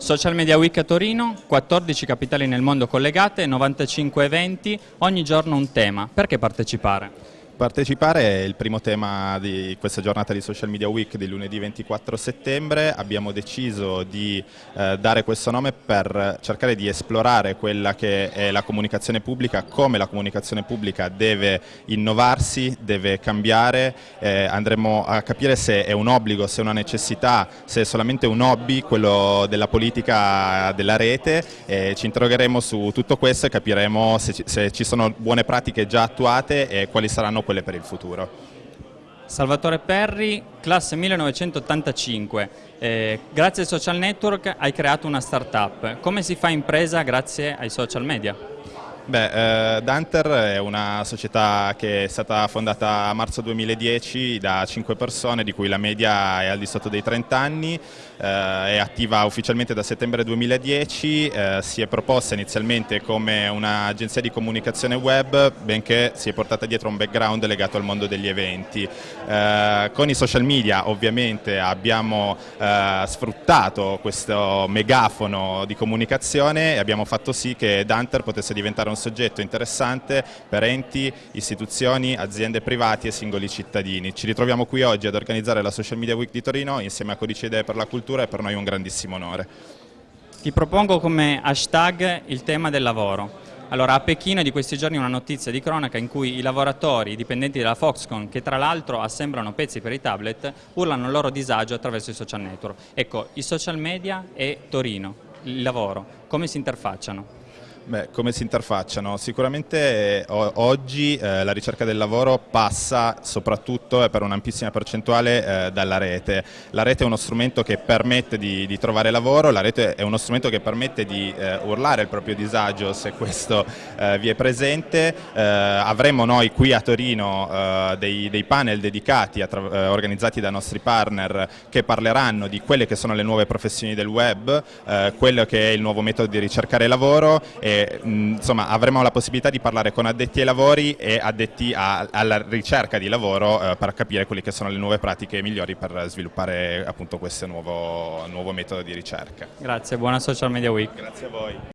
Social Media Week a Torino, 14 capitali nel mondo collegate, 95 eventi, ogni giorno un tema. Perché partecipare? Partecipare è il primo tema di questa giornata di Social Media Week di lunedì 24 settembre. Abbiamo deciso di eh, dare questo nome per cercare di esplorare quella che è la comunicazione pubblica, come la comunicazione pubblica deve innovarsi, deve cambiare. Eh, andremo a capire se è un obbligo, se è una necessità, se è solamente un hobby, quello della politica della rete. Eh, ci interrogheremo su tutto questo e capiremo se ci, se ci sono buone pratiche già attuate e quali saranno quelle per il futuro. Salvatore Perri, classe 1985, eh, grazie ai social network hai creato una startup, come si fa impresa grazie ai social media? Beh, eh, Danter è una società che è stata fondata a marzo 2010 da 5 persone, di cui la media è al di sotto dei 30 anni, eh, è attiva ufficialmente da settembre 2010, eh, si è proposta inizialmente come un'agenzia di comunicazione web, benché si è portata dietro un background legato al mondo degli eventi. Eh, con i social media ovviamente abbiamo eh, sfruttato questo megafono di comunicazione e abbiamo fatto sì che Danter potesse diventare un soggetto interessante per enti, istituzioni, aziende privati e singoli cittadini. Ci ritroviamo qui oggi ad organizzare la Social Media Week di Torino insieme a Codice Idee per la Cultura e per noi è un grandissimo onore. Ti propongo come hashtag il tema del lavoro. Allora, a Pechino di questi giorni una notizia di cronaca in cui i lavoratori, i dipendenti della Foxconn, che tra l'altro assemblano pezzi per i tablet, urlano il loro disagio attraverso i social network. Ecco, i social media e Torino, il lavoro, come si interfacciano? Beh, come si interfacciano? Sicuramente eh, oggi eh, la ricerca del lavoro passa soprattutto e per un'ampissima percentuale eh, dalla rete. La rete è uno strumento che permette di, di, trovare lavoro, la rete è uno strumento che permette di eh, urlare il proprio disagio se questo eh, vi è presente. Eh, avremo noi qui a Torino dei, dei, panel dedicati organizzati da nostri partner che parleranno di quelle che sono le nuove professioni del web, quello che è il nuovo metodo di ricercare lavoro e insomma, avremo la possibilità di parlare con addetti ai lavori e addetti a, alla ricerca di lavoro eh, per capire quelle che sono le nuove pratiche migliori per sviluppare appunto questo nuovo, nuovo metodo di ricerca. Grazie, buona Social Media Week. Grazie a voi.